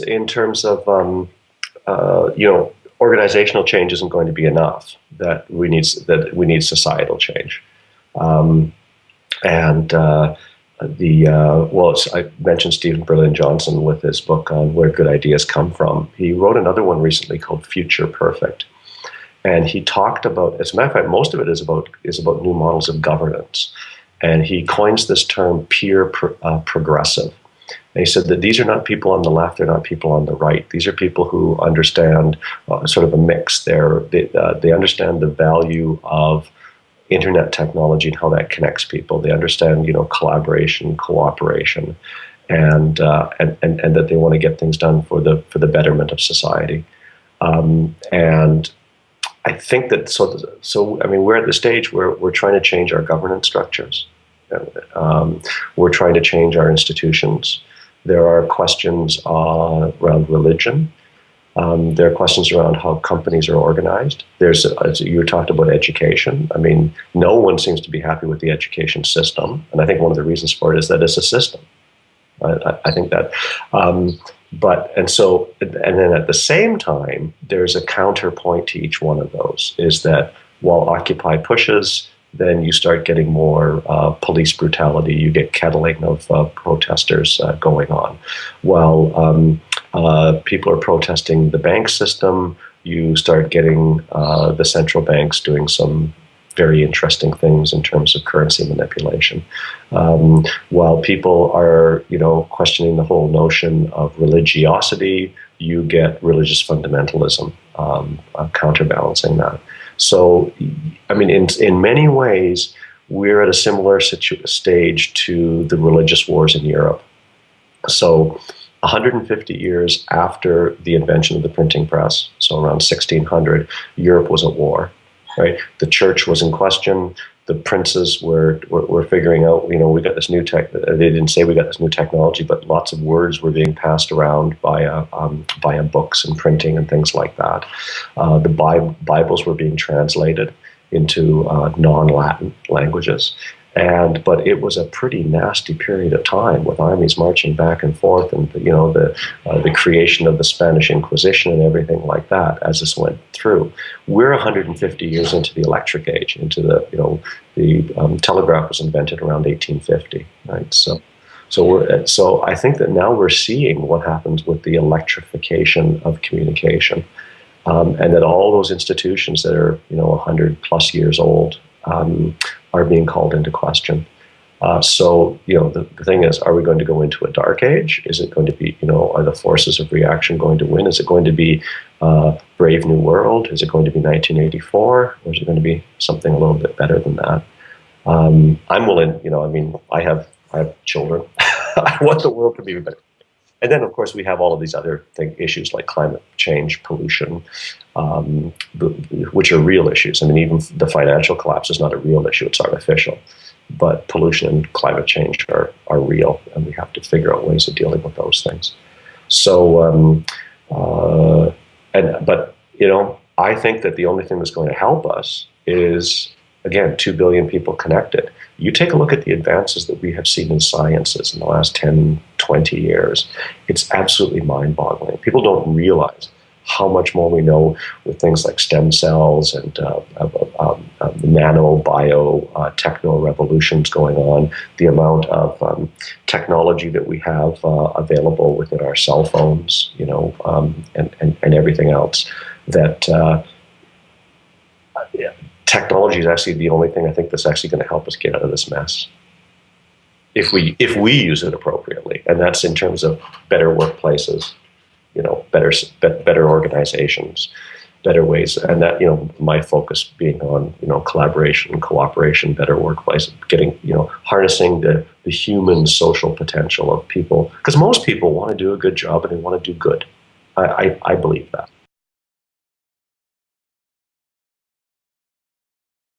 in terms of um, uh, you know organizational change isn't going to be enough. That we need that we need societal change, um, and uh, the uh, well, I mentioned Stephen Berlin Johnson with his book on where good ideas come from. He wrote another one recently called Future Perfect, and he talked about. As a matter of fact, most of it is about is about new models of governance, and he coins this term peer pro, uh, progressive he said that these are not people on the left, they're not people on the right. These are people who understand uh, sort of a mix. They're, they, uh, they understand the value of internet technology and how that connects people. They understand, you know, collaboration, cooperation, and, uh, and, and, and that they want to get things done for the, for the betterment of society. Um, and I think that, so, so, I mean, we're at the stage where we're trying to change our governance structures. Um, we're trying to change our institutions. There are questions uh, around religion. Um, there are questions around how companies are organized. There's, as you talked about education. I mean, no one seems to be happy with the education system, and I think one of the reasons for it is that it's a system. I, I think that, um, but and so and then at the same time, there's a counterpoint to each one of those. Is that while Occupy pushes then you start getting more uh, police brutality. You get kettling of uh, protesters uh, going on. While um, uh, people are protesting the bank system, you start getting uh, the central banks doing some very interesting things in terms of currency manipulation. Um, while people are, you know, questioning the whole notion of religiosity, you get religious fundamentalism um, uh, counterbalancing that. So, I mean, in, in many ways, we're at a similar stage to the religious wars in Europe. So, 150 years after the invention of the printing press, so around 1600, Europe was at war. Right, the church was in question the princes were, were, were figuring out, you know, we got this new tech. They didn't say we got this new technology, but lots of words were being passed around via um, via books and printing and things like that. Uh, the Bibles were being translated into uh, non-Latin languages, and but it was a pretty nasty period of time with armies marching back and forth, and you know the uh, the creation of the Spanish Inquisition and everything like that as this went through. We're 150 years into the electric age, into the you know the um, telegraph was invented around 1850, right? So. So we're so I think that now we're seeing what happens with the electrification of communication, um, and that all those institutions that are you know 100 plus years old um, are being called into question. Uh, so, you know, the, the, thing is, are we going to go into a dark age? Is it going to be, you know, are the forces of reaction going to win? Is it going to be uh, Brave New World? Is it going to be 1984? Or is it going to be something a little bit better than that? Um, I'm willing, you know, I mean, I have, I have children. I want the world to be better. And then, of course, we have all of these other thing, issues like climate change, pollution, um, which are real issues. I mean, even the financial collapse is not a real issue, it's artificial. But pollution and climate change are, are real, and we have to figure out ways of dealing with those things. So, um, uh, and, but, you know, I think that the only thing that's going to help us is, again, 2 billion people connected. You take a look at the advances that we have seen in sciences in the last 10, 20 years. It's absolutely mind boggling. People don't realize how much more we know with things like stem cells and uh, um, um, nano bio uh, techno revolutions going on, the amount of um, technology that we have uh, available within our cell phones, you know, um, and, and, and everything else that uh, technology is actually the only thing I think that's actually going to help us get out of this mess if we if we use it appropriately, and that's in terms of better workplaces, you know, better better organizations, better ways, and that you know my focus being on you know collaboration, cooperation, better workplace, getting you know harnessing the the human social potential of people because most people want to do a good job and they want to do good. I, I, I believe that.